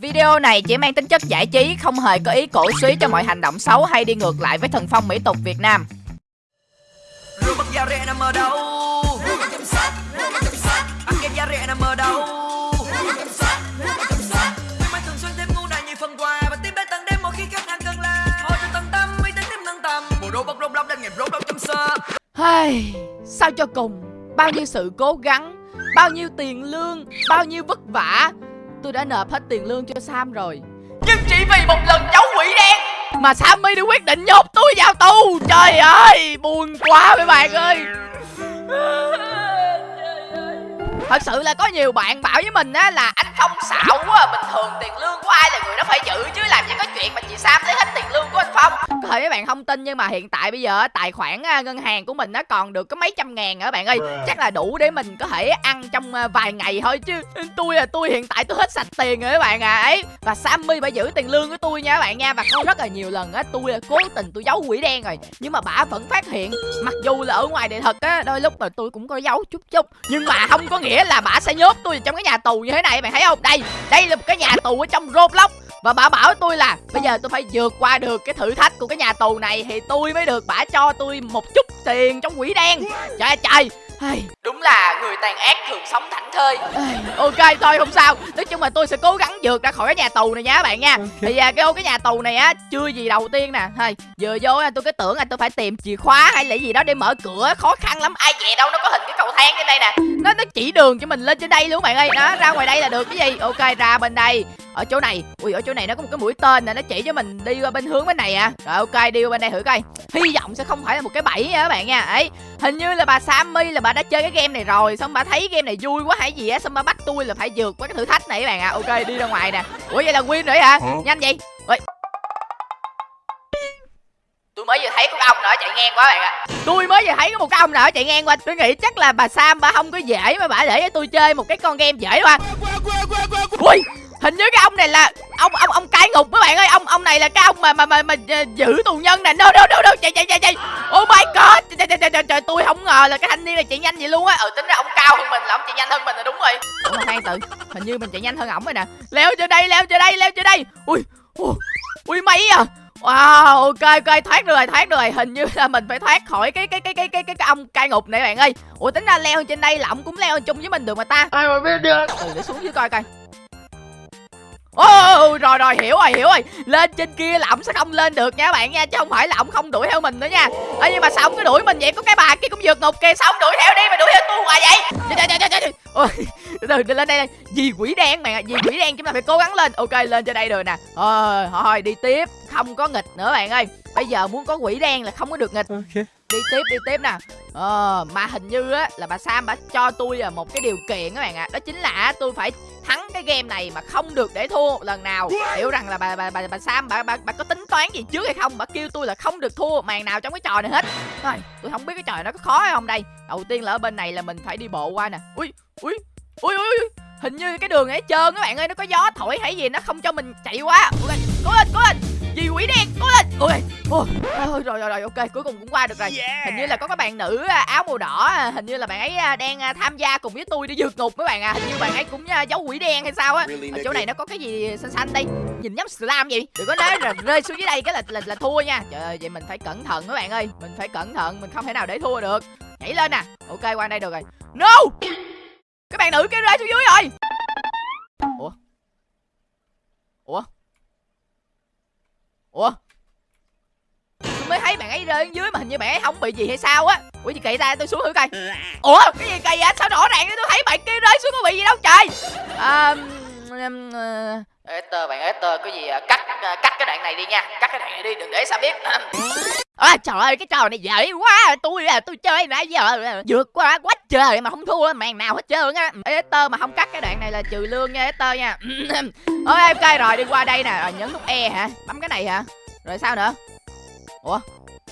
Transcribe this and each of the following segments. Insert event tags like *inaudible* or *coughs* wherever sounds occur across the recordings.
Video này chỉ mang tính chất giải trí, không hề có ý cổ suý cho mọi hành động xấu hay đi ngược lại với thần phong mỹ tục Việt Nam. Rượu bắp da rẻ nằm ở đâu? Ăn kem da rẻ nằm ở đâu? Khuyến mãi thường xuyên thêm ngu này nhiều phần quà Và tiếp đến tận đêm mỗi khi khách hàng cần là. Thôi cho tận tâm, uy tín thêm nâng tầm. Bộ đồ bóc rốt lóc lên nghiệp rốt lóc chấm sơ. Hey, sao cho cùng? Bao nhiêu sự cố gắng Bao nhiêu tiền lương Bao nhiêu vất vả Tôi đã nộp hết tiền lương cho Sam rồi. Nhưng chỉ vì một lần cháu quỷ đen. Mà Sammy đã quyết định nhốt tôi vào tù. Trời ơi Buồn quá mấy bạn ơi Thật sự là có nhiều bạn bảo với mình á là anh không xạo quá à. Bình thường tiền lương của ai là người đó phải giữ chứ làm gì có chuyện mà chị Sam lấy hết tiền lương của anh Phong. Có thể mấy bạn không tin nhưng mà hiện tại bây giờ tài khoản à, ngân hàng của mình nó còn được có mấy trăm ngàn nữa bạn ơi? Chắc là đủ để mình có thể ăn trong à, vài ngày thôi chứ. Tôi là tôi hiện tại tôi hết sạch tiền rồi các bạn à. Ấy Và Sammy phải giữ tiền lương của tôi nha các bạn nha. Và có rất là nhiều lần á tôi là cố tình tôi giấu quỷ đen rồi Nhưng mà bà vẫn phát hiện. Mặc dù là ở ngoài đời thật á đôi lúc mà tôi cũng có giấu chút chút Nhưng mà không có nghĩa là bà sẽ nhốt tôi trong cái nhà tù như thế này, mày thấy không? Đây đây là một cái nhà tù ở trong roblox. Và bà bảo tôi là, bây giờ tôi phải vượt qua được cái thử thách của cái nhà tù này thì tôi mới được bà cho tôi một chút tiền trong quỷ đen. Trời trời. Ai, đúng là người tàn ác thường sống thảnh thơi. Ai, ok thôi không sao. Nói chung là tôi sẽ cố gắng vượt ra khỏi cái nhà tù này nha các bạn nha. Thì à, cái ô cái nhà tù này á chưa gì đầu tiên nè. Thôi vừa vô á, tôi cứ tưởng là tôi phải tìm chìa khóa hay là gì đó để mở cửa khó khăn lắm. Ai về đâu nó có hình cái cầu thang trên đây nè. Nó nó chỉ đường cho mình lên trên đây luôn bạn ơi. Đó ra ngoài đây là được cái gì. Ok ra bên đây. Ở chỗ này. Ui ở chỗ này nó có một cái mũi tên nè nó chỉ cho mình đi qua bên hướng bên này à. Rồi ok đi qua bên đây thử coi. Hy vọng sẽ không phải là một cái bẫy nha các bạn nha. Ấy hình như là bà sammy là bà đã chơi cái game này rồi xong bà thấy game này vui quá hay gì á? Xong bà bắt tôi là phải vượt qua cái thử thách này các bạn à ok đi ra ngoài nè. Ủa vậy là win rồi hả? Nhanh vậy. Ui tôi mới vừa thấy có cái ông nào chạy ngang qua bạn ạ. Tôi mới vừa thấy có một cái ông nào chạy ngang qua. Tôi nghĩ chắc là bà sam bà không có dễ mà bà để cho tôi chơi một cái con game dễ qua ui hình như cái ông này là ông ông ông cai ngục các bạn ơi. Ông ông này là cái ông mà mà mà, mà, mà giữ tù nhân nè. Đâu đâu đâu đâu. Chạy chạy chạy chạy. Oh my god. Trời, trời, trời, trời, trời, tôi không ngờ là cái thanh niên này chạy nhanh vậy luôn á. Ừ tính ra ông cao hơn mình là ông chạy nhanh hơn mình là đúng rồi. Mà khoan tự hình như mình chạy nhanh hơn ổng rồi nè. Leo cho đây leo cho đây leo cho đây. Ui ui, ui mấy à. Wow, ok ok. Thoát được rồi, thoát được rồi. Hình như là mình phải thoát khỏi cái cái cái cái cái cái, cái ông cai ngục này bạn ơi. Ủa tính ra leo trên đây là ổng cũng leo chung với mình được mà ta. Ai mà biết được? Ừ để xuống dưới coi coi. Ồ oh, rồi rồi hiểu rồi hiểu rồi. Lên trên kia là ổng sẽ không lên được nha các bạn nha Chứ không phải là ổng không đuổi theo mình nữa nha. Ê nhưng mà sao ổng cứ đuổi mình vậy? Có cái bà kia cũng vượt ngục kìa Sao ổng đuổi theo đi mà đuổi theo tôi hoài vậy? Trời trời trời trời trời Ôi từ từ lên đây Vì quỷ đen bạn ạ Vì quỷ đen chúng ta phải cố gắng lên. Ok lên trên đây rồi nè. Thôi thôi đi tiếp. Không có nghịch nữa bạn ơi. Bây giờ muốn có quỷ đen là không có được nghịch. Okay đi tiếp đi tiếp nè. Ờ mà hình như á là bà sam bà cho tôi là một cái điều kiện các bạn ạ. À. đó chính là tôi phải thắng cái game này mà không được để thua một lần nào. Hiểu rằng là bà bà bà, bà sam bà, bà bà có tính toán gì trước hay không? Bà kêu tôi là không được thua màn nào trong cái trò này hết. Thôi tôi không biết cái trò này nó có khó hay không đây. Đầu tiên là ở bên này là mình phải đi bộ qua nè. Ui ui ui ui, ui. hình như cái đường ấy trơn các bạn ơi nó có gió thổi hay gì nó không cho mình chạy quá ok cố lên cố lên gì quỷ đen cố lên. Ôi ôi rồi rồi rồi ok cuối cùng cũng qua được rồi. Yeah. hình như là có các bạn nữ à, áo màu đỏ à, hình như là bạn ấy à, đang à, tham gia cùng với tôi để vượt ngục các bạn à. Hình như bạn ấy cũng à, giấu quỷ đen hay sao á. Ở chỗ này nó có cái gì xanh xanh đây? Nhìn giống slam vậy. Đừng có nói là rơi xuống dưới đây cái là là, là thua nha. Trời ơi vậy mình phải cẩn thận các bạn ơi. Mình phải cẩn thận mình không thể nào để thua được. Nhảy lên nè. Ok qua đây được rồi. No! Các bạn nữ kia rơi xuống dưới rồi ủa? Tôi mới thấy bạn ấy rơi dưới mà hình như bạn ấy không bị gì hay sao á. Ủa gì kỳ ta? Tôi xuống thử coi. Ủa? Cái gì kỳ vậy? Sao rõ ràng tôi thấy bạn kia rơi xuống có bị gì đâu trời. À, um, uh, Esther bạn Esther có gì à, cắt à, cắt cái đoạn này đi nha. Cắt cái đoạn này đi đừng để sao biết. *laughs* À, trời ơi cái trò này dễ quá. Tôi là tôi chơi nãy giờ vượt qua quá trời mà không thua màn nào hết trơn á. Esther mà không cắt cái đoạn này là trừ lương nha Esther nha. *laughs* Ôi ok rồi đi qua đây nè. Rồi nhấn nút E hả? Bấm cái này hả? Rồi sao nữa? Ủa?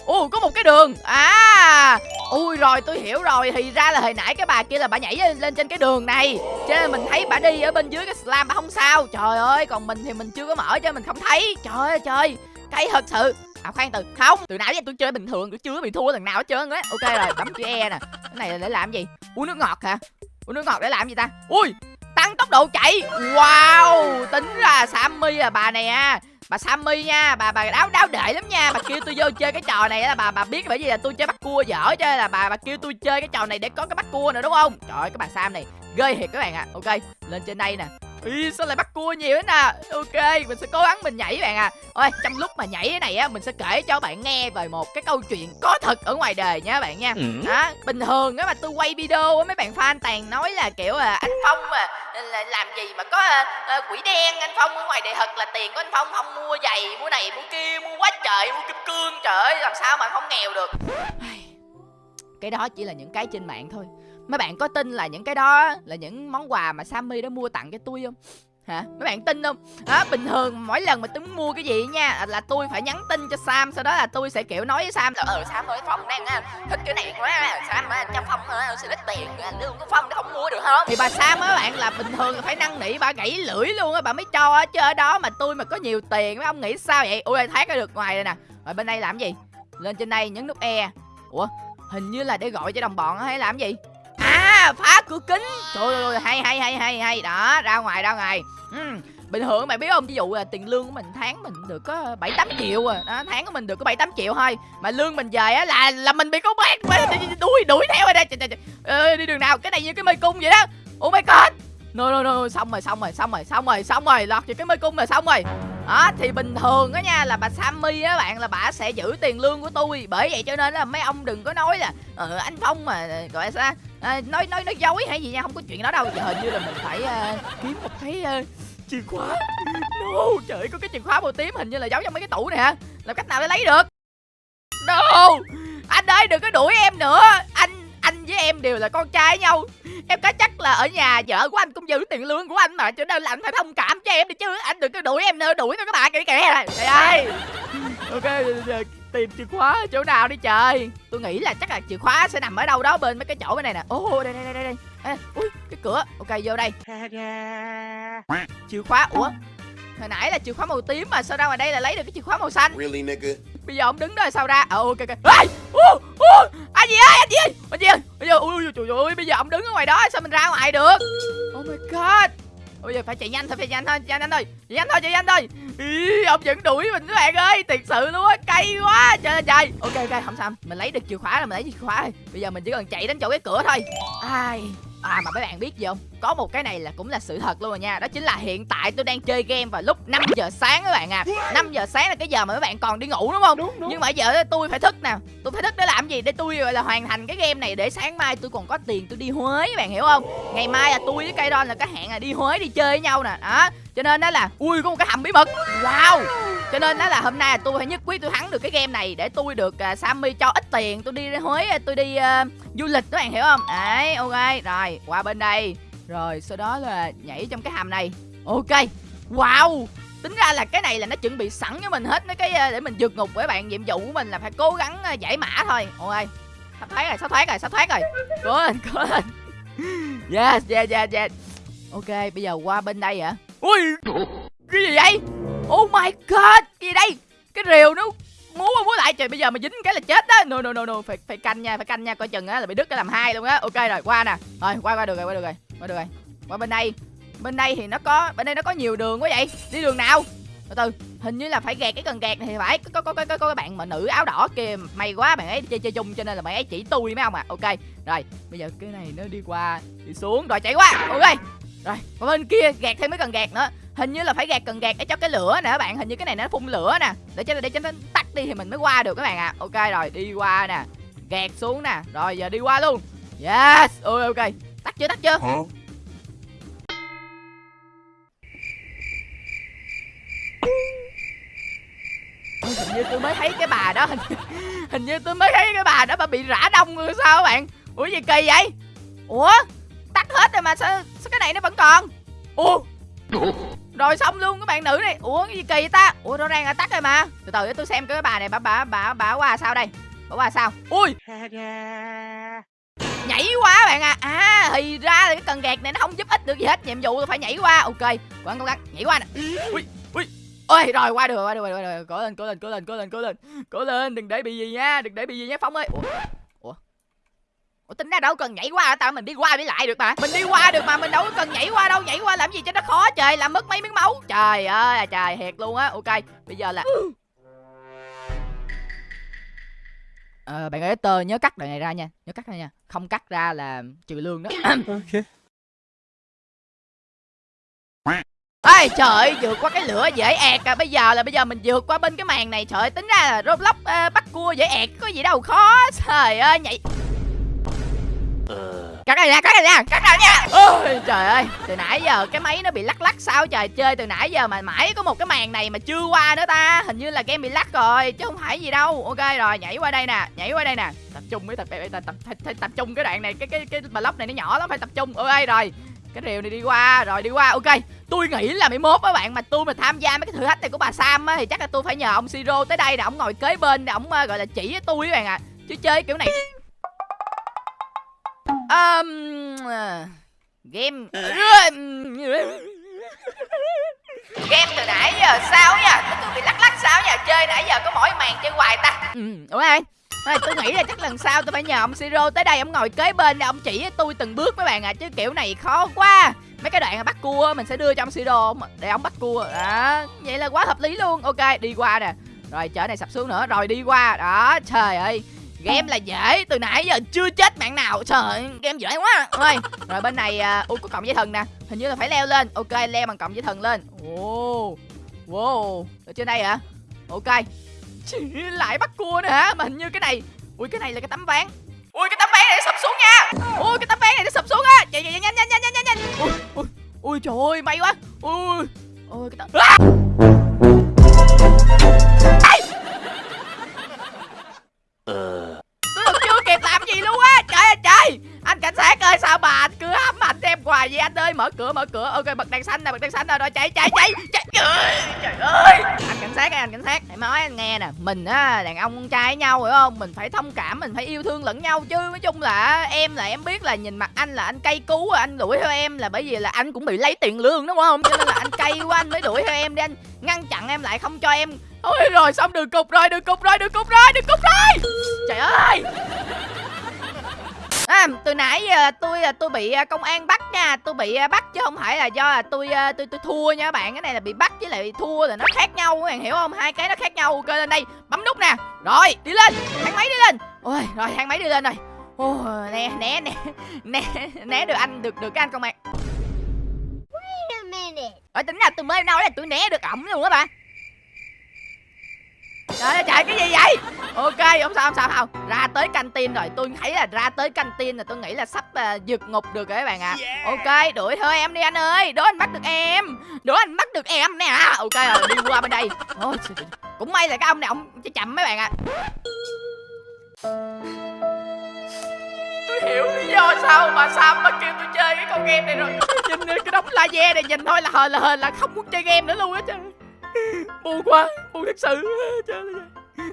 Ồ có một cái đường. À Ui rồi tôi hiểu rồi. Thì ra là hồi nãy cái bà kia là bà nhảy lên, lên trên cái đường này. Cho nên mình thấy bà đi ở bên dưới cái slam bà không sao. Trời ơi còn mình thì mình chưa có mở cho mình không thấy. Trời ơi trời. Cay thật sự. À khoan từ. Không Từ nãy giờ tôi chơi bình thường Tôi chưa bị thua lần nào hết trơn á. Ok rồi bấm chữ E nè. Cái này là để làm gì? Uống nước ngọt hả? Uống nước ngọt để làm gì ta? Ui tăng tốc độ chạy. Wow tính ra sammy là bà này à bà sammy nha bà bà đáo đáo đệ lắm nha. Bà kêu tôi vô chơi cái trò này là bà bà biết bởi vì là tôi chơi bắt cua dở nên là bà bà kêu tôi chơi cái trò này để có cái bắt cua nữa đúng không? Trời ơi cái bà sam này ghê thiệt các bạn ạ. À. ok lên trên đây nè. Ý, sao lại bắt cua nhiều thế nè? Ok mình sẽ cố gắng mình nhảy bạn à ôi trong lúc mà nhảy cái này á mình sẽ kể cho bạn nghe về một cái câu chuyện có thật ở ngoài đời nha bạn nha. Ừ. đó bình thường á mà tôi quay video á mấy bạn fan toàn nói là kiểu là anh phong à. Là làm gì mà có à, à, quỷ đen anh phong ở ngoài đời thật là tiền của anh phong không mua giày mua này mua kia mua quá trời mua kim cương trời ơi làm sao mà không nghèo được. Cái đó chỉ là những cái trên mạng thôi. Mấy bạn có tin là những cái đó là những món quà mà Sammy đã mua tặng cho tôi không? Hả? Mấy bạn tin không? Đó bình thường mỗi lần mà tôi mua cái gì nha là tôi phải nhắn tin cho Sam sau đó là tôi sẽ kiểu nói với Sam là ờ Sam ơi phòng đang thích cái này quá Sam á, cho Phong xin sẽ ít tiền lương của Phong nó không mua được không thì bà Sam á bạn là bình thường là phải năn nỉ bà gãy lưỡi luôn á bà mới cho á chứ ở đó mà tôi mà có nhiều tiền mấy ông nghĩ sao vậy? Ui thoát ra được ngoài đây nè. Rồi bên đây làm gì? Lên trên đây nhấn nút e. Ủa hình như là để gọi cho đồng bọn hay làm gì? À phá cửa kính. Trời ơi hay hay hay hay hay. Đó ra ngoài ra ngoài ừ. bình thường mày biết không? Ví dụ là tiền lương của mình tháng mình được có bảy tám triệu à. Đó, tháng của mình được có bảy tám triệu thôi. Mà lương mình về á là là mình bị công bác đuổi đuổi theo đây Trời, trời, trời. Ê, đi đường nào? Cái này như cái mê cung vậy đó. Oh my god no no no xong rồi xong rồi xong rồi xong rồi xong rồi lọt vào cái mê cung là xong rồi. Đó thì bình thường á nha là bà Sammy á bạn là bà sẽ giữ tiền lương của tôi. Bởi vậy cho nên là mấy ông đừng có nói là ờ, anh Phong mà gọi là sao? À, nói nói nói dối hay gì nha không có chuyện đó đâu giờ hình như là mình phải ờ, kiếm một cái ờ, chìa khóa no trời ơi, có cái chìa khóa màu tím hình như là giấu trong mấy cái tủ này hả làm cách nào để lấy được no anh ơi đừng có đuổi em nữa anh anh với em đều là con trai nhau em có chắc là ở nhà vợ của anh cũng giữ tiền lương của anh mà cho nên là anh phải thông cảm cho em đi chứ anh đừng có đuổi em nữa đuổi tôi các bạn kìa kìa trời ơi ok tìm chìa khóa ở chỗ nào đi trời? Tôi nghĩ là chắc là chìa khóa sẽ nằm ở đâu đó bên mấy cái chỗ bên này nè. Ô đây đây đây đây đây. Ê, ui cái cửa. Ok vô đây. Chìa khóa ủa? Hồi nãy là chìa khóa màu tím mà sao ra ngoài đây là lấy được cái chìa khóa màu xanh? Really, nigga? bây giờ ông đứng đó là sao ra? Ờ ok ok! Ô, ô, anh gì ơi anh gì ơi? Anh gì ơi? Bây giờ ui ui, trời ơi bây giờ ông đứng ở ngoài đó sao mình ra ngoài được? Oh my god bây giờ phải chạy nhanh thôi phải chạy nhanh thôi chạy nhanh thôi chạy nhanh thôi chạy nhanh thôi. Ý, ông vẫn đuổi mình các bạn ơi thiệt sự luôn á cay quá trời ơi trời. Ok ok không sao mình lấy được chìa khóa rồi mình lấy chìa khóa rồi. Bây giờ mình chỉ cần chạy đến chỗ cái cửa thôi. Ai. À mà mấy bạn biết gì không? Có một cái này là cũng là sự thật luôn rồi nha Đó chính là hiện tại tôi đang chơi game vào lúc 5 giờ sáng các bạn à 5 giờ sáng là cái giờ mà mấy bạn còn đi ngủ đúng không? Đúng, đúng. Nhưng mà giờ tôi phải thức nè Tôi phải thức để làm gì? Để tôi gọi là hoàn thành cái game này Để sáng mai tôi còn có tiền tôi đi Huế các bạn hiểu không? Ngày mai là tôi với cây Don là cái hẹn là đi Huế đi chơi với nhau nè Đó cho nên đó là ui có một cái hầm bí mật wow cho nên đó là hôm nay là tôi phải nhất quyết tôi thắng được cái game này để tôi được uh, Sammy cho ít tiền. Tôi đi Huế tôi đi uh, du lịch các bạn hiểu không? Đấy ok. Rồi qua bên đây. Rồi sau đó là nhảy trong cái hầm này. Ok. Wow. Tính ra là cái này là nó chuẩn bị sẵn cho mình hết mấy cái ờ, để mình vượt ngục với bạn nhiệm vụ của mình là phải cố gắng ờ, giải mã thôi. Ok. Sắp thoát rồi sắp thoát rồi sắp thoát rồi. Cố lên cố lên. Yes yes yes yes. Ok bây giờ qua bên đây hả? Ui! Cái gì vậy? Oh my god gì đây? Cái rìu nó múa qua múa lại. Trời bây giờ mà dính cái là chết đó. No no no no phải phải canh nha phải canh nha coi chừng á là bị đứt cái làm hai luôn á. Ok rồi qua nè. Rồi qua qua được rồi qua được rồi qua được rồi. Qua bên đây. Bên đây thì nó có bên đây nó có nhiều đường quá vậy. Đi đường nào? Từ từ hình như là phải gạt cái cần gạt này thì phải. Có có có có, có cái bạn mà nữ áo đỏ kia may quá bạn ấy chơi chơi chung cho nên là bạn ấy chỉ tôi mấy ông à. Ok rồi bây giờ cái này nó đi qua đi xuống. Rồi chạy qua. Ok rồi và bên kia gạt thêm mấy cần gạt nữa. Hình như là phải gạt cần gạt để cho cái lửa nè các bạn. Hình như cái này nó phun lửa nè. Để cho để cho nó tắt đi thì mình mới qua được các bạn ạ. À. ok rồi đi qua nè. Gạt xuống nè. Rồi giờ đi qua luôn. Yes ôi ok. Tắt chưa tắt chưa? Ôi, hình như tôi mới thấy cái bà đó. *laughs* Hình, hình như tôi mới thấy cái bà đó bà bị rã đông rồi sao các bạn? Ủa gì kỳ vậy? Ủa tắt hết rồi mà sao, sao cái này nó vẫn còn? Ủa? Rồi xong luôn các bạn nữ này. Ủa cái gì kỳ vậy ta? Ủa rõ ràng là tắt rồi mà. Từ từ để tôi xem cái bà này bà bà bà bà qua sao đây? Bà qua sao? Ui! Nhảy qua bạn à à thì ra là cái cần gạt này nó không giúp ích được gì hết. Nhiệm vụ tôi phải nhảy qua. Ok gắng cố gắng. Nhảy qua nè. Ui ui. Ôi rồi qua được rồi qua được rồi, qua được cố lên cố lên cố lên cố lên cố lên. Cố lên đừng để bị gì nha đừng để bị gì nha phong ơi. Ủa ủa tính ra đâu cần nhảy qua hả tao mình đi qua đi lại được mà. Mình đi qua được mà mình đâu có cần nhảy qua đâu. Nhảy qua làm gì cho nó khó trời làm mất mấy miếng máu. Trời ơi là trời thiệt luôn á. Ok bây giờ là Ờ, bạn ơi tơ nhớ cắt đoạn này ra nha. Nhớ cắt ra nha. Không cắt ra là trừ lương đó. *coughs* Ok. Ê trời ơi, vượt qua cái lửa dễ ẹt à. Bây giờ là bây giờ mình vượt qua bên cái màn này. Trời ơi, tính ra là Roblox ờ, bắt cua dễ ẹt Có gì đâu. Khó Trời ơi nhảy Cắt ra nha, cắt ra nha, cắt ra nha. Ôi trời ơi Từ nãy giờ cái máy nó bị lắc lắc sao trời Chơi từ nãy giờ mà mãi có một cái màn này mà chưa qua nữa ta. Hình như là game bị lắc rồi Chứ không phải gì đâu. Ok rồi nhảy qua đây nè Nhảy qua đây nè. Tập trung mới tập, tập, tập, tập, tập, tập trung cái đoạn này Cái cái cái block này nó nhỏ lắm phải tập trung. Ok rồi cái rìu này đi qua rồi đi qua. Ok tôi nghĩ là mấy mốt các bạn mà tôi mà tham gia mấy cái thử thách này của bà sam á thì chắc là tôi phải nhờ ông siro tới đây nè ông ngồi kế bên để ông ờ, gọi là chỉ với tôi các bạn ạ. Chứ chơi kiểu này um, game game từ nãy giờ sao nha tôi bị lắc lắc sao nha chơi nãy giờ có mỗi màn chơi hoài ta. Ừ đúng rồi. Tôi nghĩ là chắc lần sau tôi phải nhờ ông Siro tới đây ông ngồi kế bên để ông chỉ với tôi từng bước mấy bạn à chứ kiểu này khó quá. Mấy cái đoạn bắt cua mình sẽ đưa cho ông Siro để ông bắt cua. Đó vậy là quá hợp lý luôn. Ok đi qua nè. Rồi chở này sập xuống nữa. Rồi đi qua. Đó trời ơi game là dễ từ nãy giờ chưa chết mạng nào. Trời game dễ quá. Rồi rồi bên này uh, ui có cộng dây thần nè. Hình như là phải leo lên. Ok leo bằng cộng dây thần lên. Wow, wow. Ở trên đây hả? Ok. Chỉ lại bắt cua nữa hả? Mà hình như cái này ui cái này là cái tấm ván. Ui cái tấm ván này nó sập xuống nha. Ui cái tấm ván này nó sập xuống á. Chạy chạy nhanh nhanh nhanh nhanh nhanh nhanh. Ui ui ui trời ơi may quá. Ui. Ui cái tấm à! Anh cảnh sát ơi sao mà anh cứ hãm ảnh em hoài vậy anh ơi? Mở cửa mở cửa. Ok bật đèn xanh nè bật đèn xanh nè rồi chạy chạy chạy chạy trời ơi, anh cảnh sát ơi anh cảnh sát. Hãy nói anh nghe nè mình á đàn ông con trai với nhau hiểu không? Mình phải thông cảm mình phải yêu thương lẫn nhau chứ. Nói chung là em là em biết là nhìn mặt anh là anh cay cú anh đuổi theo em là bởi vì là anh cũng bị lấy tiền lương đúng không? Cho nên là anh cay quá anh mới đuổi theo em để anh. Ngăn chặn em lại không cho em. Ôi rồi xong đường cục rồi đường cục rồi đường cục rồi đường cục rồi. Trời ơi. À, từ nãy giờ tôi là tôi bị à, công an bắt nha. Tôi bị à, bắt chứ không phải là do là tôi à, tôi tôi thua nha các bạn. Cái này là bị bắt với lại bị thua là nó khác nhau các bạn hiểu không? Hai cái nó khác nhau. Ok lên đây. Bấm nút nè. Rồi đi lên. Thang máy đi lên. Ôi rồi thang máy đi lên rồi. Ôi, né né né *laughs* né né được anh được được cái anh công an. Ở tính ra tôi mới nói là tôi né được ổng luôn á bà Trời ơi trời cái gì vậy? Ok không sao không sao không Ra tới canh tin rồi tôi thấy là ra tới canh tin là tôi nghĩ là sắp uh, vượt ngục được rồi các bạn ạ. À. Ok đuổi theo em đi anh ơi Đố anh bắt được em Đố anh bắt được em nè. Ok rồi đi qua bên đây. Ôi. Cũng may là cái ông này ông chậm mấy bạn ạ. À. Tôi hiểu lý do sao mà Sam mà kêu tôi chơi cái con game này rồi. Nhìn cái đống laser này nhìn thôi là hờ là hờ là không muốn chơi game nữa luôn á trời buồn quá buồn thật sự. Trời ơi.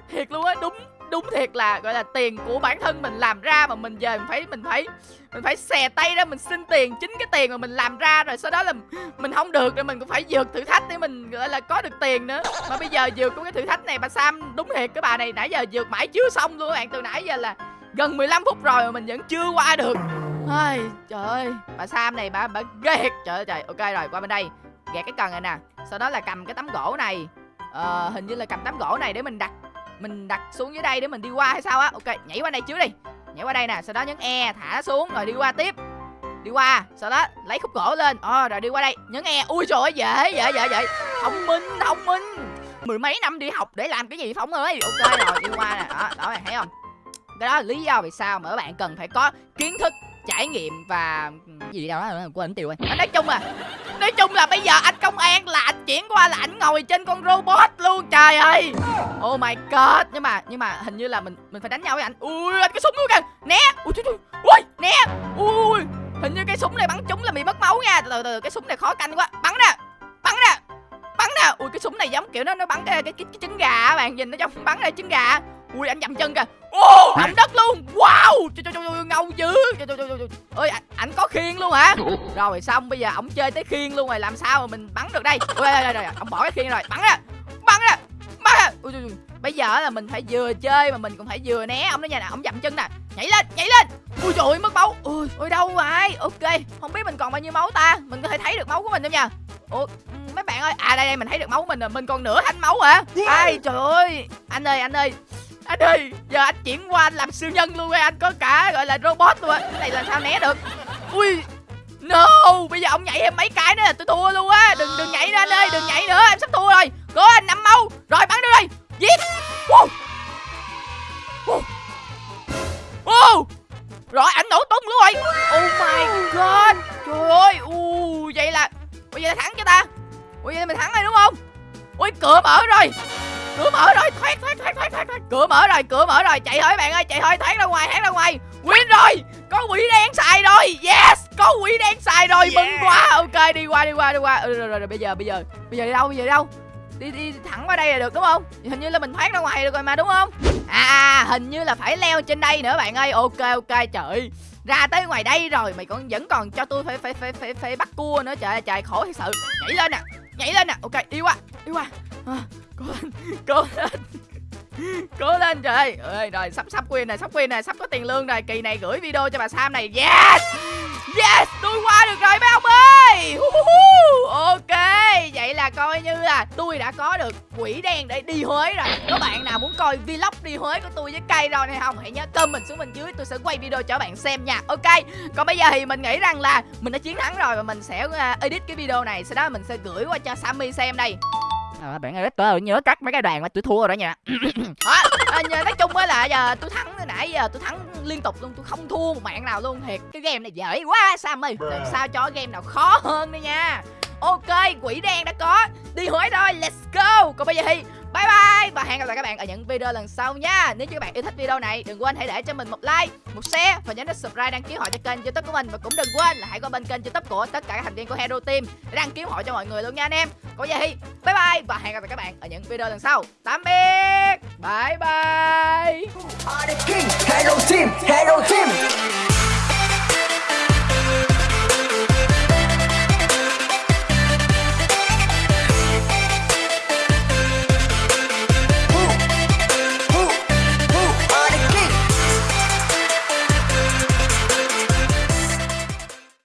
Thiệt luôn á đúng đúng thiệt là gọi là tiền của bản thân mình làm ra mà mình về mình phải mình phải mình phải xè tay ra mình xin tiền. Chính cái tiền mà mình làm ra rồi sau đó là mình không được rồi mình cũng phải vượt thử thách để mình gọi là có được tiền nữa. Mà bây giờ vượt của cái thử thách này bà sam đúng thiệt cái bà này nãy giờ vượt mãi chưa xong luôn các bạn. Từ nãy giờ là gần 15 phút rồi mà mình vẫn chưa qua được. Ai, trời ơi bà sam này bà bà ghê trời ơi trời ok rồi qua bên đây gạt cái cần này nè. Sau đó là cầm cái tấm gỗ này. Ờ, hình như là cầm tấm gỗ này để mình đặt mình đặt xuống dưới đây để mình đi qua hay sao á. Ok nhảy qua đây trước đi. Nhảy qua đây nè sau đó nhấn e thả xuống rồi đi qua tiếp. Đi qua sau đó lấy khúc gỗ lên. Ờ rồi đi qua đây. Nhấn e. Ui trời ơi dễ dễ dễ dễ. Thông minh thông minh. Mười mấy năm đi học để làm cái gì phóng ơi? Ok rồi đi qua nè. Đó đó thấy không? Cái đó là lý do vì sao mà các bạn cần phải có kiến thức trải nghiệm và gì đâu đó quên tiêu rồi nói chung là nói chung là bây giờ anh công an là anh chuyển qua là anh ngồi trên con robot luôn trời ơi. Oh my god. Nhưng mà nhưng mà hình như là mình mình phải đánh nhau với anh. Ui anh cái súng luôn kìa. Né. Ui trời ơi ui né. Ui hình như cái súng này bắn trúng là bị mất máu nha. Từ từ, từ cái súng này khó canh quá. Bắn nè bắn nè bắn nè. Ui cái súng này giống kiểu nó nó bắn cái cái, cái, cái trứng gà bạn. Nhìn nó giống bắn ra trứng gà ui anh dầm chân kìa ô động đất luôn. Wow trời, trời, trời, ngầu dữ. Trời, trời, trời, ơi ảnh có khiên luôn hả? Rồi xong bây giờ ổng chơi tới khiên luôn rồi làm sao mà mình bắn được đây? Ôi, rồi, rồi, ổng ông bỏ cái khiên rồi. Bắn ra bắn ra bắn ra ui, ui, ui. bây giờ là mình phải vừa chơi mà mình cũng phải vừa né ông đó nha nè. Ông dậm chân nè. Nhảy lên nhảy lên. Ui trời ơi, mất máu. Ui ôi đâu rồi ok không biết mình còn bao nhiêu máu ta. Mình có thể thấy được máu của mình không nha? Ủa mấy bạn ơi. À đây đây mình thấy được máu của mình rồi. Mình còn nửa thanh máu hả? Ai trời ơi. Anh ơi anh ơi anh ơi, giờ anh chuyển qua anh làm siêu nhân luôn rồi, anh có cả, gọi là, robot luôn á. Cái này là sao né được? Ui, no, bây giờ ông nhảy em mấy cái nữa là tôi thua luôn á. Đừng đừng nhảy nữa anh ơi đừng nhảy nữa. Mở rồi cửa mở rồi. Chạy thôi bạn ơi chạy thôi thoát ra ngoài thoát ra ngoài. Win rồi có quỷ đen xài rồi. Yes có quỷ đen xài rồi mừng quá ok đi qua đi qua đi qua. Ừ, rồi, rồi, rồi bây giờ bây giờ. Bây giờ đi đâu bây giờ đi đâu? Đi đi thẳng qua đây là được đúng không? Hình như là mình thoát ra ngoài được rồi mà đúng không? À hình như là phải leo trên đây nữa bạn ơi. Ok ok trời. Ra tới ngoài đây rồi mày còn vẫn còn cho tôi phải phải phải phải, phải bắt cua nữa. Trời trời khổ thật sự. Nhảy lên nè nhảy lên nè. Ok đi qua đi qua. À, cố lên cố lên cố lên trời. Ơi rồi, sắp sắp win này sắp win này sắp có tiền lương rồi. Kỳ này gửi video cho bà sam này. Yes! Yes! Tôi qua được rồi, mấy ông ơi! Ok, vậy là coi như là tôi đã có được quỷ đen để đi huế rồi. Các bạn nào muốn coi vlog đi huế của tôi với cây rồi hay không? Hãy nhớ comment xuống bên dưới, tôi sẽ quay video cho bạn xem nha. Ok, còn bây giờ thì mình nghĩ rằng là mình đã chiến thắng rồi và mình sẽ ờ, edit cái video này. Sau đó mình sẽ gửi qua cho sammy xem đây à, bạn ơi tôi nhớ cắt mấy cái đoàn mà tôi thua rồi đó nha. À, *coughs* à, nhờ, nói chung á là giờ tôi thắng nãy giờ tôi thắng liên tục luôn tôi không thua một mạng nào luôn. Thiệt cái game này dễ quá sam ơi làm sao cho game nào khó hơn đi nha ok quỷ đen đã có. Đi hỏi rồi let's go. Còn bây giờ thì bye bye. Và hẹn gặp lại các bạn ở những video lần sau nha. Nếu như các bạn yêu thích video này đừng quên hãy để cho mình một like một share và nhớ nút subscribe đăng ký hội cho kênh youtube của mình. Và cũng đừng quên là hãy qua bên kênh youtube của tất cả các thành viên của hero team để đăng ký hội cho mọi người luôn nha anh em. Còn bây giờ thì bye bye và hẹn gặp lại các bạn ở những video lần sau. Tạm biệt. Bye bye. Hero Team, Hero Team.